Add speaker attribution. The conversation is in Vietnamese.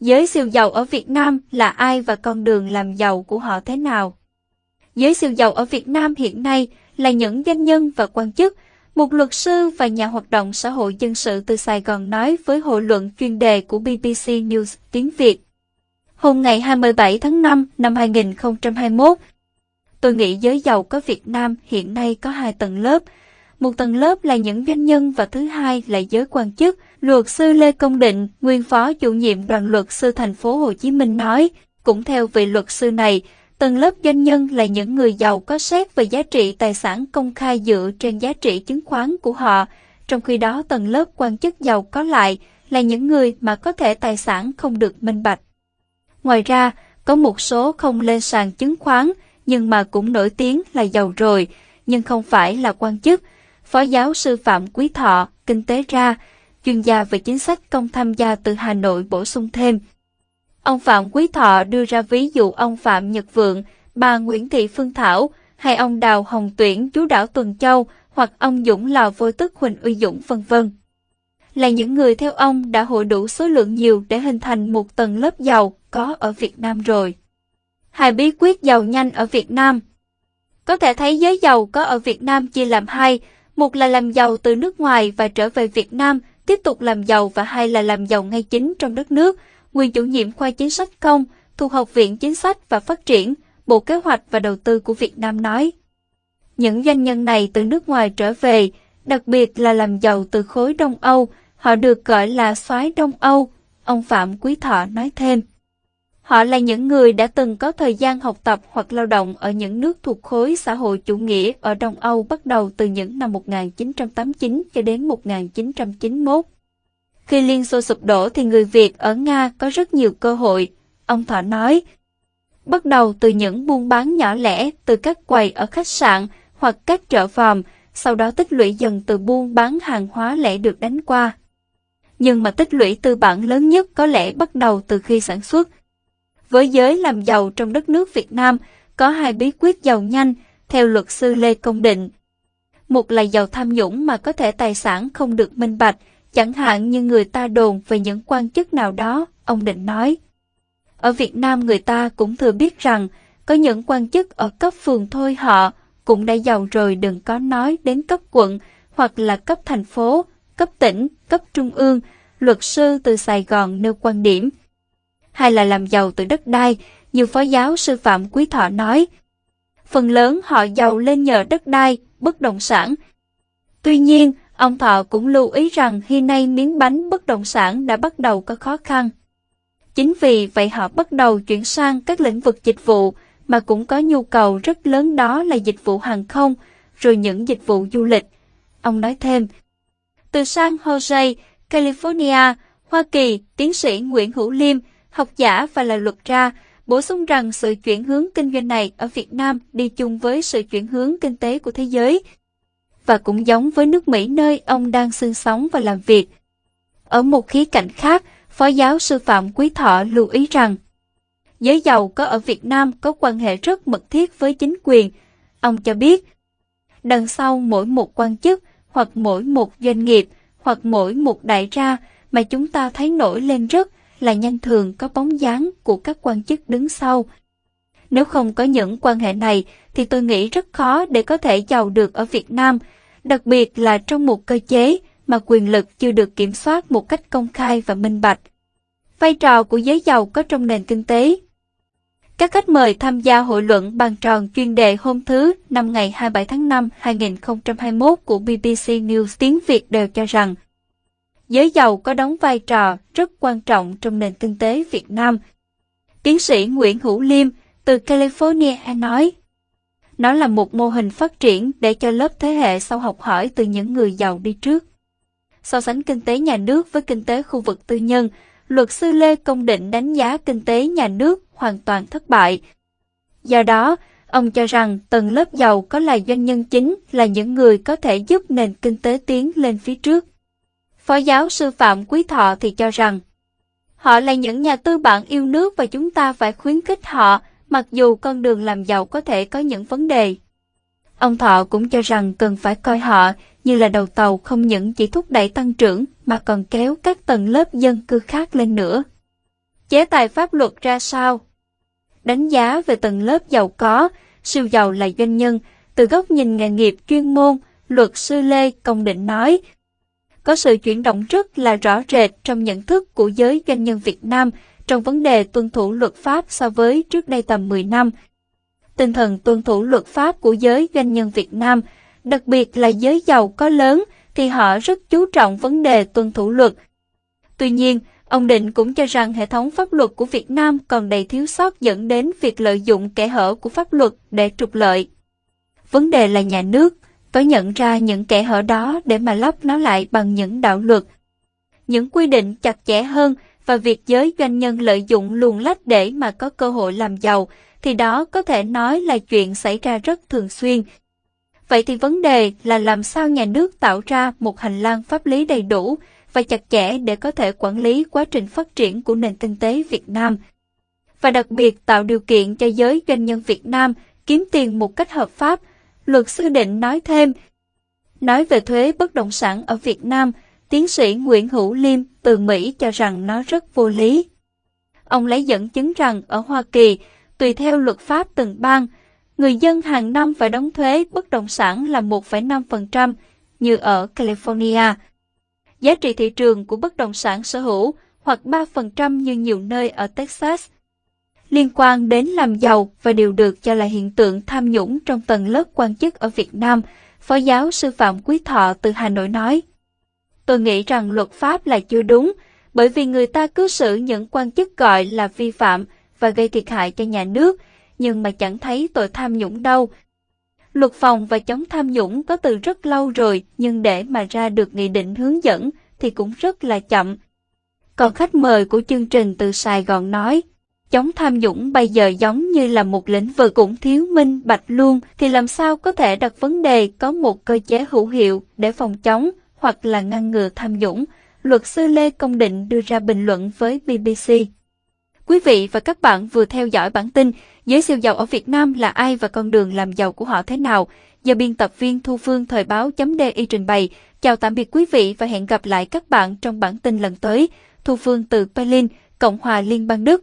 Speaker 1: Giới siêu giàu ở Việt Nam là ai và con đường làm giàu của họ thế nào? Giới siêu giàu ở Việt Nam hiện nay là những doanh nhân và quan chức, một luật sư và nhà hoạt động xã hội dân sự từ Sài Gòn nói với hội luận chuyên đề của BBC News tiếng Việt. Hôm ngày 27 tháng 5 năm 2021, tôi nghĩ giới giàu có Việt Nam hiện nay có hai tầng lớp. Một tầng lớp là những doanh nhân và thứ hai là giới quan chức. Luật sư Lê Công Định, nguyên phó chủ nhiệm đoàn luật sư thành phố Hồ Chí Minh nói, cũng theo vị luật sư này, Tầng lớp doanh nhân là những người giàu có xét về giá trị tài sản công khai dựa trên giá trị chứng khoán của họ, trong khi đó tầng lớp quan chức giàu có lại là những người mà có thể tài sản không được minh bạch. Ngoài ra, có một số không lên sàn chứng khoán nhưng mà cũng nổi tiếng là giàu rồi, nhưng không phải là quan chức. Phó giáo sư Phạm Quý Thọ, Kinh tế ra, chuyên gia về chính sách công tham gia từ Hà Nội bổ sung thêm. Ông Phạm Quý Thọ đưa ra ví dụ ông Phạm Nhật Vượng, bà Nguyễn Thị Phương Thảo, hay ông Đào Hồng Tuyển chú đảo Tuần Châu hoặc ông Dũng Lò Vô Tức Huỳnh Uy Dũng vân vân là những người theo ông đã hội đủ số lượng nhiều để hình thành một tầng lớp giàu có ở Việt Nam rồi. Hai bí quyết giàu nhanh ở Việt Nam Có thể thấy giới giàu có ở Việt Nam chia làm hai, một là làm giàu từ nước ngoài và trở về Việt Nam, tiếp tục làm giàu và hai là làm giàu ngay chính trong đất nước, nguyên chủ nhiệm khoa chính sách công thuộc Học viện Chính sách và Phát triển, Bộ Kế hoạch và Đầu tư của Việt Nam nói. Những doanh nhân này từ nước ngoài trở về, đặc biệt là làm giàu từ khối Đông Âu, họ được gọi là soái Đông Âu, ông Phạm Quý Thọ nói thêm. Họ là những người đã từng có thời gian học tập hoặc lao động ở những nước thuộc khối xã hội chủ nghĩa ở Đông Âu bắt đầu từ những năm 1989 cho đến 1991. Khi Liên Xô sụp đổ thì người Việt ở Nga có rất nhiều cơ hội, ông Thọ nói. Bắt đầu từ những buôn bán nhỏ lẻ từ các quầy ở khách sạn hoặc các chợ vòm, sau đó tích lũy dần từ buôn bán hàng hóa lẻ được đánh qua. Nhưng mà tích lũy tư bản lớn nhất có lẽ bắt đầu từ khi sản xuất. Với giới làm giàu trong đất nước Việt Nam, có hai bí quyết giàu nhanh, theo luật sư Lê Công Định. Một là giàu tham nhũng mà có thể tài sản không được minh bạch, chẳng hạn như người ta đồn về những quan chức nào đó, ông Định nói. Ở Việt Nam người ta cũng thừa biết rằng, có những quan chức ở cấp phường thôi họ cũng đã giàu rồi đừng có nói đến cấp quận hoặc là cấp thành phố, cấp tỉnh, cấp trung ương, luật sư từ Sài Gòn nêu quan điểm. Hay là làm giàu từ đất đai, như phó giáo sư Phạm Quý Thọ nói. Phần lớn họ giàu lên nhờ đất đai, bất động sản. Tuy nhiên, Ông Thọ cũng lưu ý rằng khi nay miếng bánh bất động sản đã bắt đầu có khó khăn. Chính vì vậy họ bắt đầu chuyển sang các lĩnh vực dịch vụ mà cũng có nhu cầu rất lớn đó là dịch vụ hàng không, rồi những dịch vụ du lịch. Ông nói thêm, từ San Jose, California, Hoa Kỳ, tiến sĩ Nguyễn Hữu Liêm, học giả và là luật gia, bổ sung rằng sự chuyển hướng kinh doanh này ở Việt Nam đi chung với sự chuyển hướng kinh tế của thế giới và cũng giống với nước Mỹ nơi ông đang sinh sống và làm việc. Ở một khía cạnh khác, Phó giáo sư Phạm Quý Thọ lưu ý rằng, giới giàu có ở Việt Nam có quan hệ rất mật thiết với chính quyền. Ông cho biết, đằng sau mỗi một quan chức hoặc mỗi một doanh nghiệp hoặc mỗi một đại gia mà chúng ta thấy nổi lên rất là nhanh thường có bóng dáng của các quan chức đứng sau. Nếu không có những quan hệ này, thì tôi nghĩ rất khó để có thể giàu được ở Việt Nam, đặc biệt là trong một cơ chế mà quyền lực chưa được kiểm soát một cách công khai và minh bạch. Vai trò của giới giàu có trong nền kinh tế Các khách mời tham gia hội luận bàn tròn chuyên đề hôm thứ năm ngày 27 tháng 5 2021 của BBC News tiếng Việt đều cho rằng giới giàu có đóng vai trò rất quan trọng trong nền kinh tế Việt Nam. Tiến sĩ Nguyễn Hữu Liêm từ California nói, nó là một mô hình phát triển để cho lớp thế hệ sau học hỏi từ những người giàu đi trước. So sánh kinh tế nhà nước với kinh tế khu vực tư nhân, luật sư Lê Công Định đánh giá kinh tế nhà nước hoàn toàn thất bại. Do đó, ông cho rằng tầng lớp giàu có là doanh nhân chính là những người có thể giúp nền kinh tế tiến lên phía trước. Phó giáo sư Phạm Quý Thọ thì cho rằng, họ là những nhà tư bản yêu nước và chúng ta phải khuyến khích họ mặc dù con đường làm giàu có thể có những vấn đề. Ông Thọ cũng cho rằng cần phải coi họ như là đầu tàu không những chỉ thúc đẩy tăng trưởng mà còn kéo các tầng lớp dân cư khác lên nữa. Chế tài pháp luật ra sao? Đánh giá về tầng lớp giàu có, siêu giàu là doanh nhân, từ góc nhìn nghề nghiệp chuyên môn, luật sư Lê Công Định nói, có sự chuyển động rất là rõ rệt trong nhận thức của giới doanh nhân Việt Nam trong vấn đề tuân thủ luật pháp so với trước đây tầm 10 năm. Tinh thần tuân thủ luật pháp của giới doanh nhân Việt Nam, đặc biệt là giới giàu có lớn, thì họ rất chú trọng vấn đề tuân thủ luật. Tuy nhiên, ông Định cũng cho rằng hệ thống pháp luật của Việt Nam còn đầy thiếu sót dẫn đến việc lợi dụng kẽ hở của pháp luật để trục lợi. Vấn đề là nhà nước có nhận ra những kẽ hở đó để mà lấp nó lại bằng những đạo luật. Những quy định chặt chẽ hơn và việc giới doanh nhân lợi dụng luồn lách để mà có cơ hội làm giàu, thì đó có thể nói là chuyện xảy ra rất thường xuyên. Vậy thì vấn đề là làm sao nhà nước tạo ra một hành lang pháp lý đầy đủ và chặt chẽ để có thể quản lý quá trình phát triển của nền kinh tế Việt Nam. Và đặc biệt tạo điều kiện cho giới doanh nhân Việt Nam kiếm tiền một cách hợp pháp, luật sư định nói thêm. Nói về thuế bất động sản ở Việt Nam, tiến sĩ Nguyễn Hữu Liêm từ Mỹ cho rằng nó rất vô lý. Ông lấy dẫn chứng rằng ở Hoa Kỳ, tùy theo luật pháp từng bang, người dân hàng năm phải đóng thuế bất động sản là 1,5% như ở California. Giá trị thị trường của bất động sản sở hữu hoặc 3% như nhiều nơi ở Texas. Liên quan đến làm giàu và điều được cho là hiện tượng tham nhũng trong tầng lớp quan chức ở Việt Nam, Phó giáo sư Phạm Quý Thọ từ Hà Nội nói. Tôi nghĩ rằng luật pháp là chưa đúng, bởi vì người ta cứ xử những quan chức gọi là vi phạm và gây thiệt hại cho nhà nước, nhưng mà chẳng thấy tội tham nhũng đâu. Luật phòng và chống tham nhũng có từ rất lâu rồi, nhưng để mà ra được nghị định hướng dẫn thì cũng rất là chậm. Còn khách mời của chương trình từ Sài Gòn nói, chống tham nhũng bây giờ giống như là một lĩnh vực cũng thiếu minh bạch luôn, thì làm sao có thể đặt vấn đề có một cơ chế hữu hiệu để phòng chống hoặc là ngăn ngừa tham nhũng, luật sư Lê Công Định đưa ra bình luận với BBC. Quý vị và các bạn vừa theo dõi bản tin Giới siêu giàu ở Việt Nam là ai và con đường làm giàu của họ thế nào? Do biên tập viên Thu Phương Thời báo .di trình bày. Chào tạm biệt quý vị và hẹn gặp lại các bạn trong bản tin lần tới. Thu Phương từ Berlin, Cộng hòa Liên bang Đức.